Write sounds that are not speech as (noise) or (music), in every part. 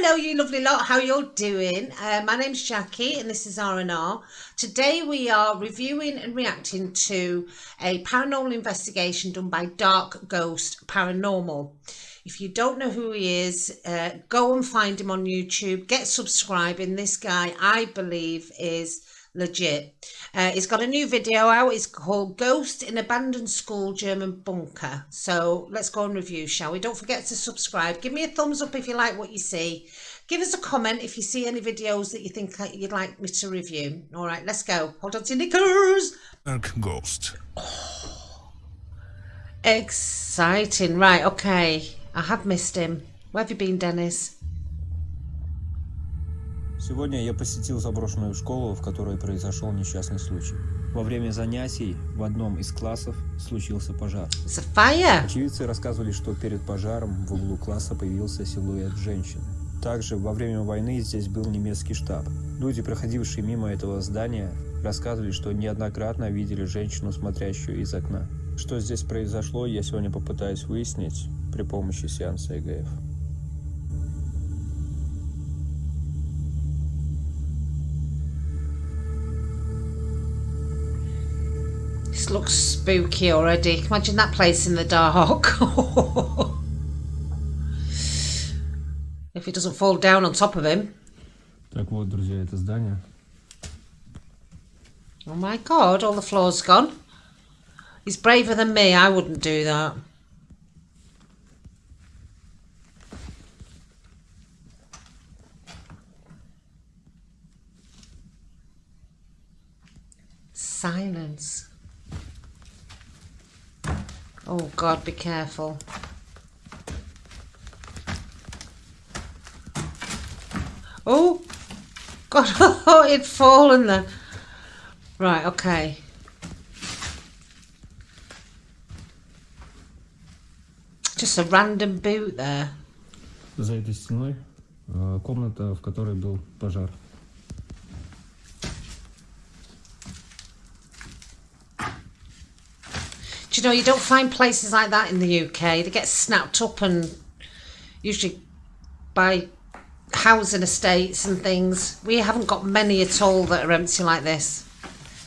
Hello, you lovely lot. How you're doing? Uh, my name's Jackie, and this is R&R. Today we are reviewing and reacting to a paranormal investigation done by Dark Ghost Paranormal. If you don't know who he is, uh, go and find him on YouTube. Get subscribing. This guy, I believe, is legit. Uh, he's got a new video out. It's called Ghost in Abandoned School German Bunker. So let's go and review, shall we? Don't forget to subscribe. Give me a thumbs up if you like what you see. Give us a comment if you see any videos that you think you'd like me to review. All right, let's go. Hold on to your knickers. Ghost. Oh, exciting. Right, okay. I have missed him. Where have you been, Dennis? Сегодня я посетил заброшенную школу, в которой произошел несчастный случай. Во время занятий в одном из классов случился пожар. Очевидцы рассказывали, что перед пожаром в углу класса появился силуэт женщины. Также во время войны здесь был немецкий штаб. Люди, проходившие мимо этого здания, рассказывали, что неоднократно видели женщину, смотрящую из окна. Что здесь произошло, я сегодня попытаюсь выяснить при помощи сеанса ЭГФ. This looks spooky already. Imagine that place in the dark. (laughs) if he doesn't fall down on top of him. Так вот, друзья, это здание. Oh my god, all the floor's gone. He's braver than me, I wouldn't do that. Silence. Oh God, be careful. Oh, God, (laughs) oh, it'd fallen then. Right, okay. Just a random boot there. За этой стеной э, комната, в которой был пожар. you know, you don't find places like that in the UK. They get snapped up and usually by housing estates and things. We haven't got many at all that are empty like this.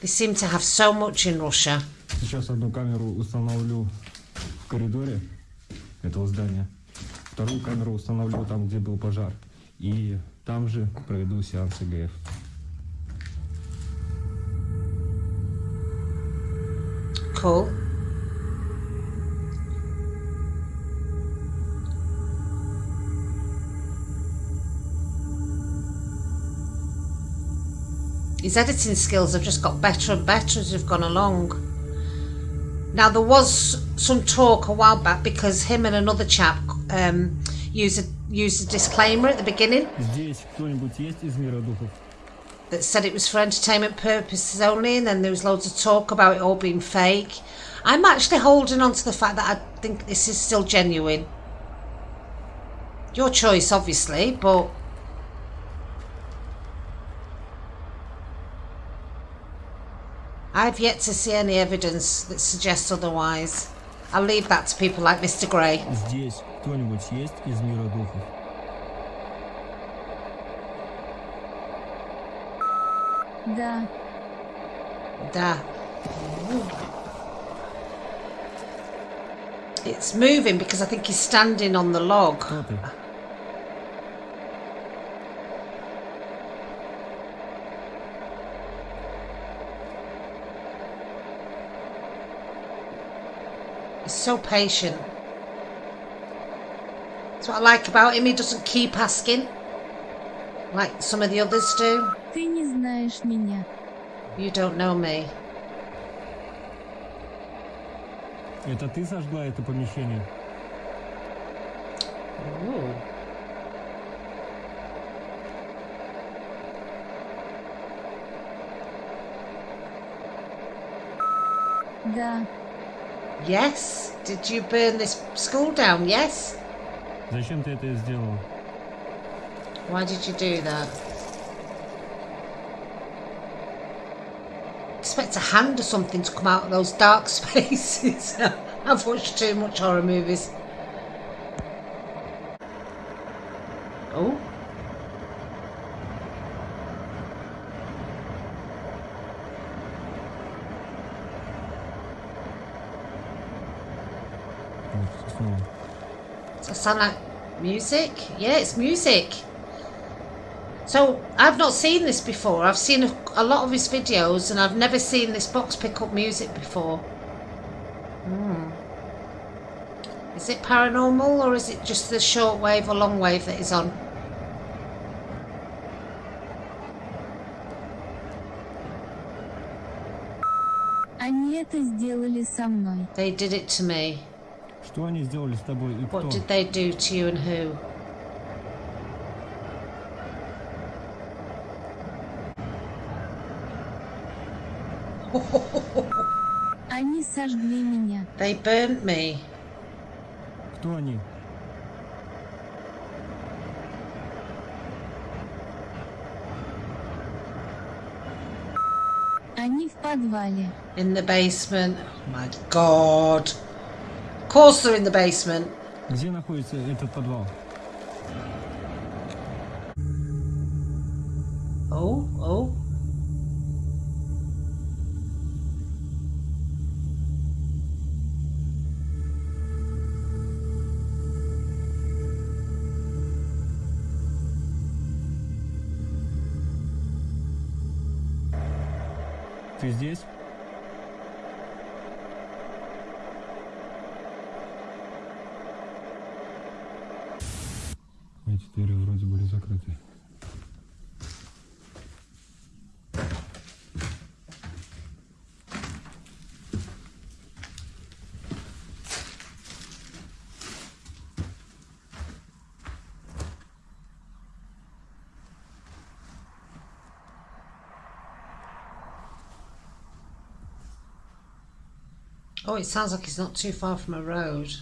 They seem to have so much in Russia. Сейчас одну камеру установлю в коридоре этого здания. Вторую камеру установлю там, где был пожар. И там же проведу сеанс ЭГФ. Cool. His editing skills have just got better and better as we've gone along. Now there was some talk a while back because him and another chap um, used a, used a disclaimer at the beginning that said it was for entertainment purposes only and then there was loads of talk about it all being fake. I'm actually holding on to the fact that I think this is still genuine. Your choice obviously, but I've yet to see any evidence that suggests otherwise. I'll leave that to people like Mr. Gray. Здесь кто-нибудь есть из мира духов? Да. Да. It's moving because I think he's standing on the log. He's so patient. That's what I like about him. He doesn't keep asking. Like some of the others do. Ты не знаешь меня. You don't know me. Это ты сожгла это помещение? Ooh. Да. Yes? Did you burn this school down? Yes? Зачем ты это сделал? Why did you do that? Expect a hand or something to come out of those dark spaces. (laughs) I've watched too much horror movies. sound like music? Yeah, it's music. So I've not seen this before. I've seen a, a, lot of his videos and I've never seen this box pick up music before. Hmm. Is it paranormal or is it just the short wave or long wave that is on? They did it to me. Что они сделали с тобой и кто? What did they do to you and who? Они сожгли меня. They burnt me. Кто они? Они в подвале. In the basement. Oh my god. Of course they're in the basement. Где находится этот подвал? Oh, oh. Ты здесь? Oh, it sounds like it's not too far from a road.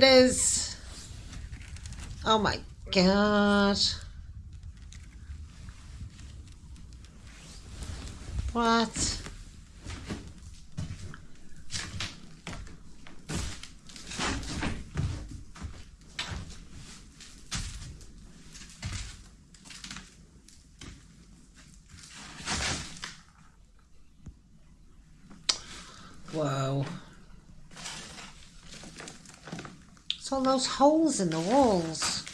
Spiders. Oh my god. What? All those holes in the walls.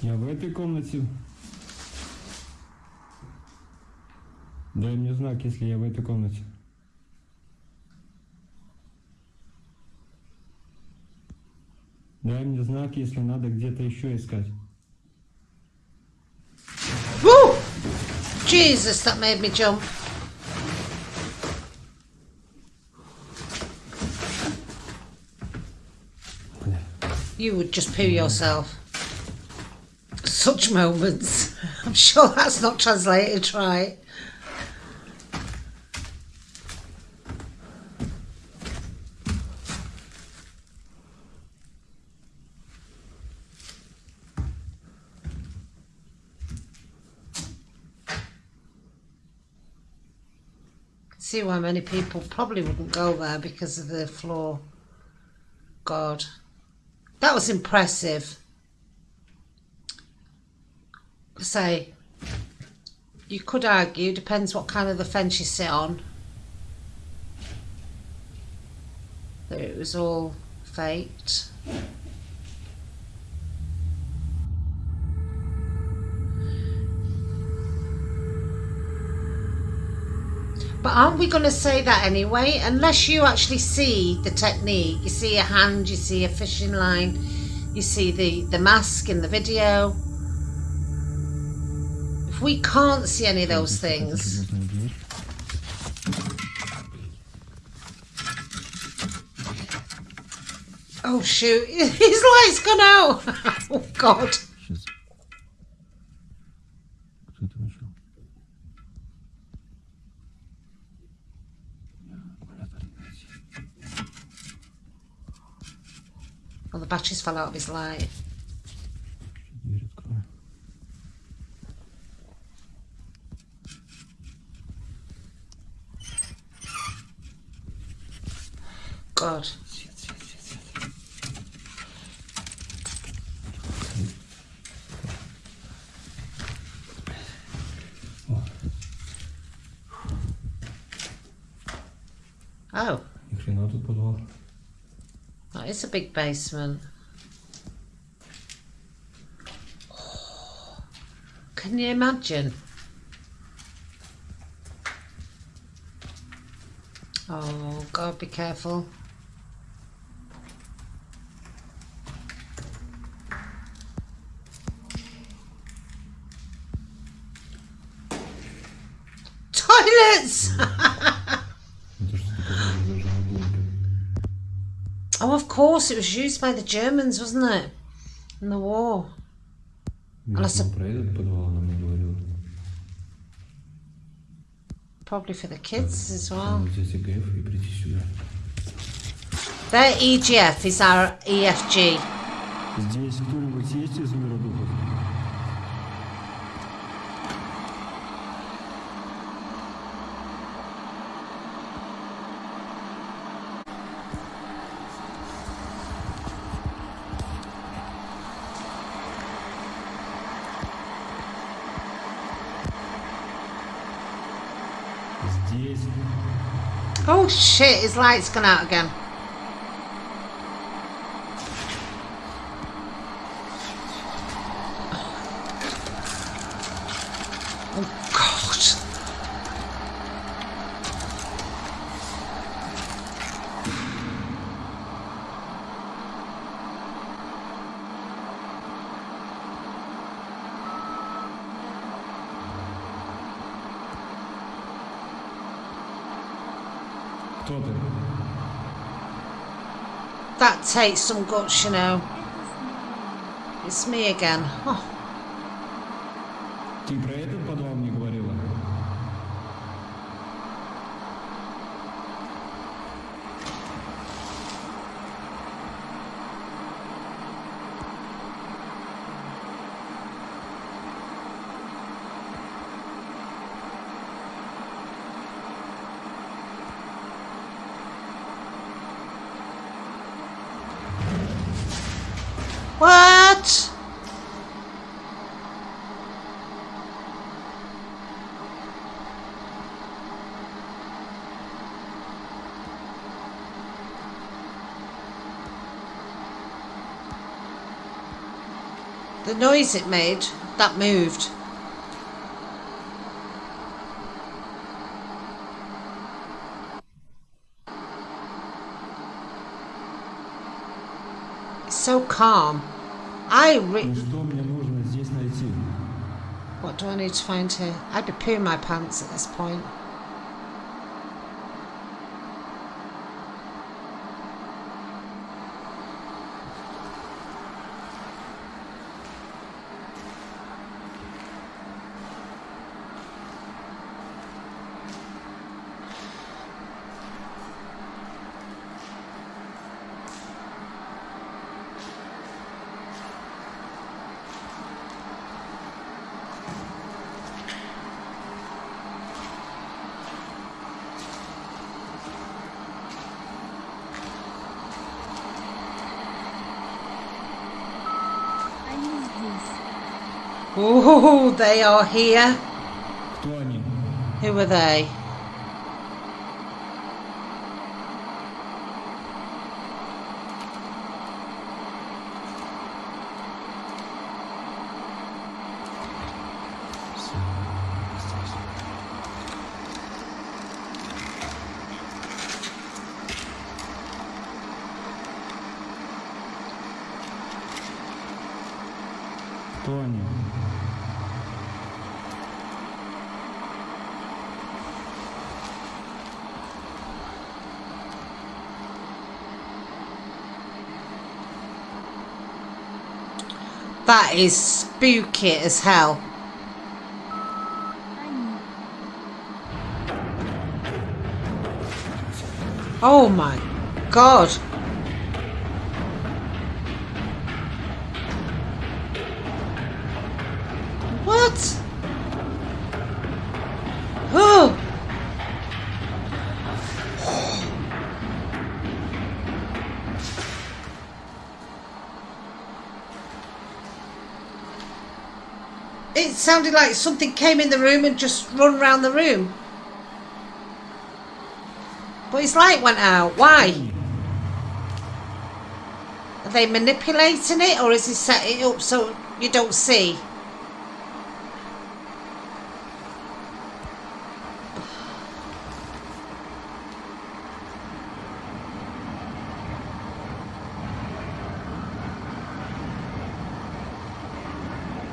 Я в этой комнате. Дай мне знак, если я в этой комнате. Дай мне знак, если надо где-то еще искать. Woo! Jesus, that made me jump. Бля. You would just poo yourself. Such moments. (laughs) I'm sure that's not translated right. See why many people probably wouldn't go there because of the floor. God. That was impressive. Say, you could argue, depends what kind of the fence you sit on, that it was all faked. But aren't we going to say that anyway? Unless you actually see the technique, you see a hand, you see a fishing line, you see the, the mask in the video. If we can't see any of those things, Oh shoot, (laughs) his light's gone out! (laughs) oh god. matches fell out of his light. God. Oh. That is a big basement. Can you imagine? Oh God, be careful. Toilets! (laughs) oh, of course, it was used by the Germans, wasn't it? In the war. Миша Она с- нам про этот подвал нам не говорил. Probably for the kids as well. Надо взять ЭГФ и прийти сюда. Their EGF is our E EFG. Здесь кто-нибудь есть из мира духов? Shit, his light's gone out again. Oh god. That takes some guts, you know. It's me again. Oh. What? The noise it made, that moved. It's so calm. I re What do I need to find here? I had to poo my pants at this point. Oh, they are here. Who are they? Кто? That is spooky as hell. Oh my god. It sounded like something came in the room and just run around the room. But his light went out. Why? Are they manipulating it or is he set it up so you don't see?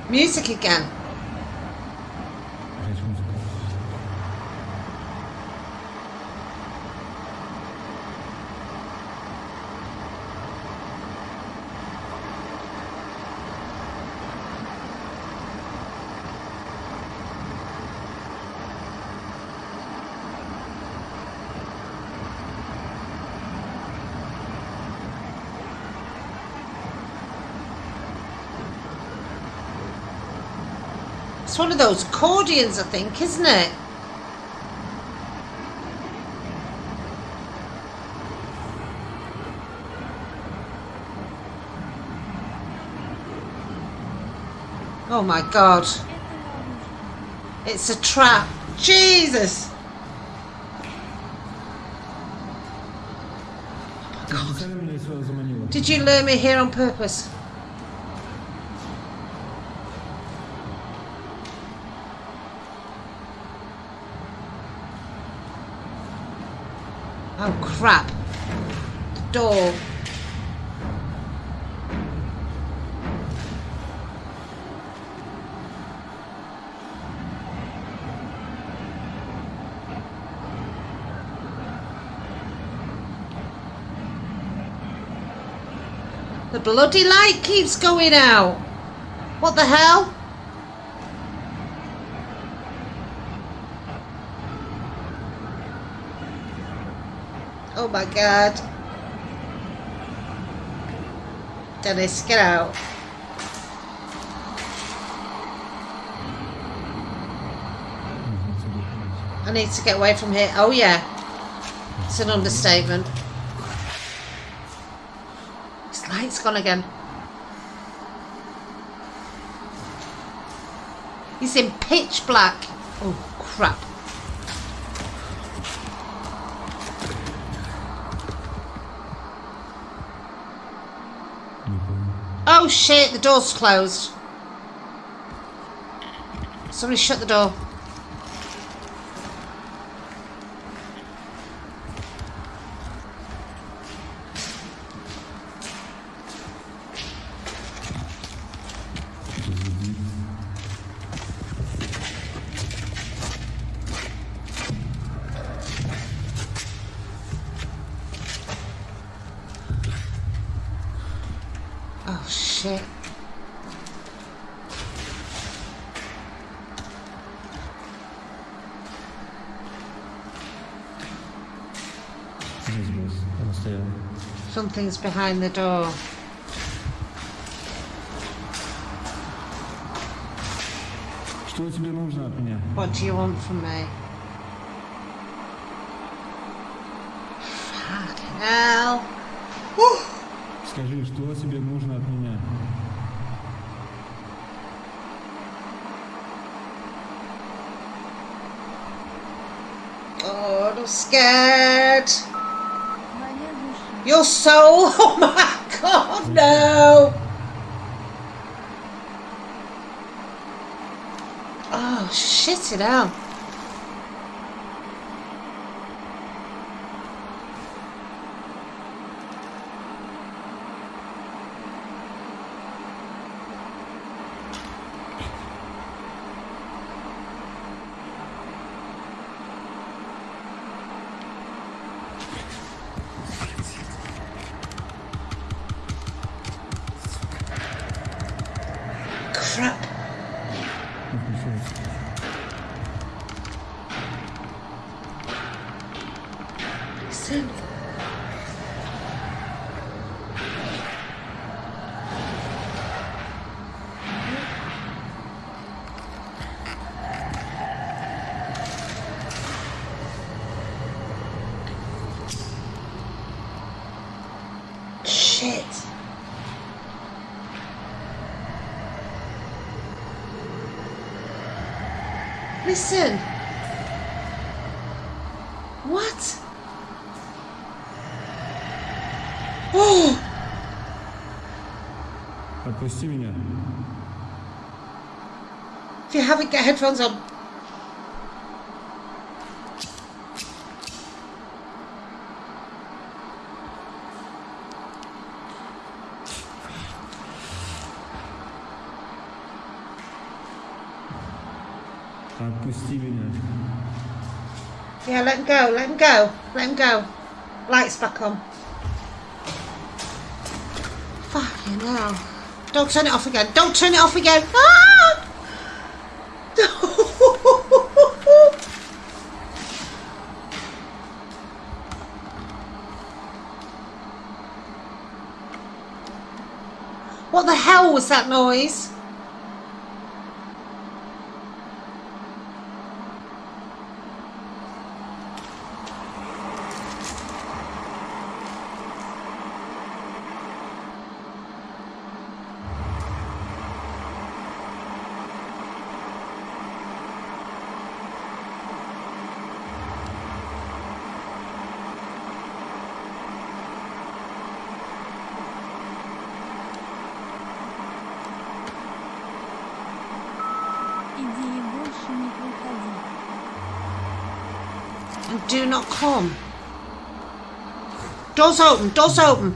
Music again. It's one of those accordions, I think, isn't it? Oh my god. It's a trap. Jesus! Oh, god. Did you lure me here on purpose? Crap. Door. The bloody light keeps going out. What the hell? Oh my god. Dennis, get out. I need to get away from here. Oh yeah. It's an understatement. His light's gone again. He's in pitch black. Oh crap. Shit, the door's closed. Somebody shut the door. Oh стоял. Something's behind the door. Что тебе нужно от меня? What do you want from me? Fucking hell. Скажи, что тебе нужно от меня? Oh, I'm scared. Your soul? (laughs) Oh my god, no! Oh, shit it out. Listen. Shit. Listen. What? Oh, Отпусти меня. if you haven't, get headphones on. Отпусти меня. Yeah, let him go, let him go, let him go. Lights back on. Fucking hell. Don't turn it off again. Don't turn it off again. Ah! (laughs) what the hell was that noise? Do not come. Doors open, doors open.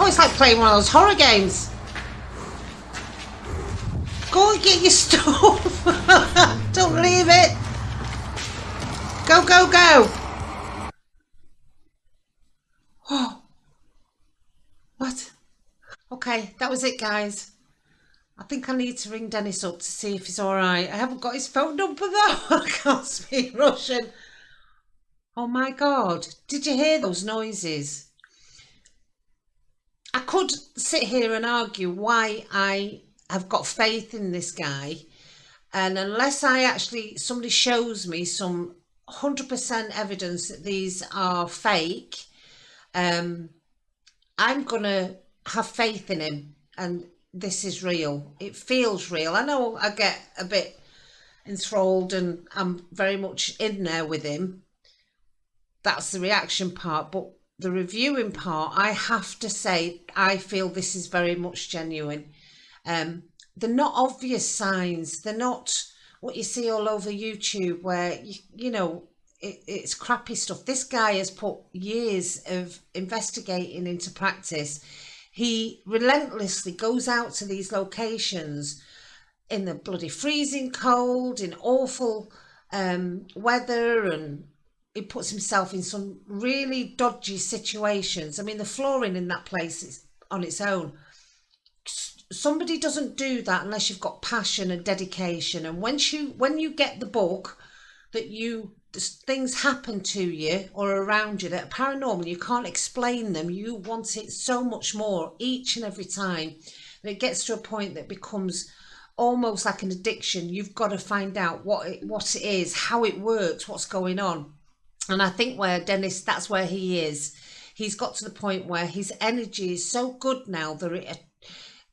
Oh, it's like playing one of those horror games. Go and get your (laughs) stuff. Don't leave it. Go, go, go. Oh. What? Okay, that was it, guys. I think I need to ring Dennis up to see if he's alright. I haven't got his phone number though. (laughs) I can't speak Russian. Oh my god, did you hear those noises? I could sit here and argue why I have got faith in this guy, and unless I actually somebody shows me some 100% evidence that these are fake, um, I'm gonna have faith in him, and this is real. It feels real. I know I get a bit enthralled, and I'm very much in there with him that's the reaction part but the reviewing part i have to say i feel this is very much genuine. Um they're not obvious signs. They're not what you see all over youtube where you, you know it, it's crappy stuff. This guy has put years of investigating into practice. He relentlessly goes out to these locations in the bloody freezing cold in awful um weather and he puts himself in some really dodgy situations. I mean, the flooring in that place is on its own. Somebody doesn't do that unless you've got passion and dedication. And once you when you get the book that you things happen to you or around you that are paranormal, you can't explain them. You want it so much more each and every time. And it gets to a point that becomes almost like an addiction. You've got to find out what it, what it is, how it works, what's going on. And I think where Dennis, that's where he is. He's got to the point where his energy is so good now that it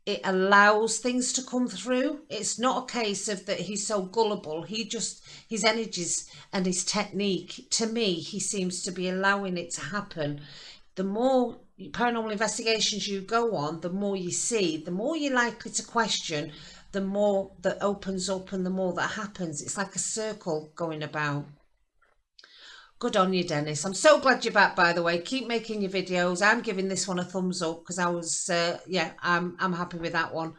it allows things to come through. It's not a case of that he's so gullible. He just his energies and his technique. To me, he seems to be allowing it to happen. The more paranormal investigations you go on, the more you see, the more you're likely to question, the more that opens up and the more that happens. It's like a circle going about. Good on you, Dennis. I'm so glad you're back, by the way. Keep making your videos. I'm giving this one a thumbs up because I was, uh, yeah, I'm, I'm happy with that one.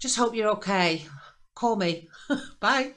Just hope you're okay. Call me. (laughs) Bye.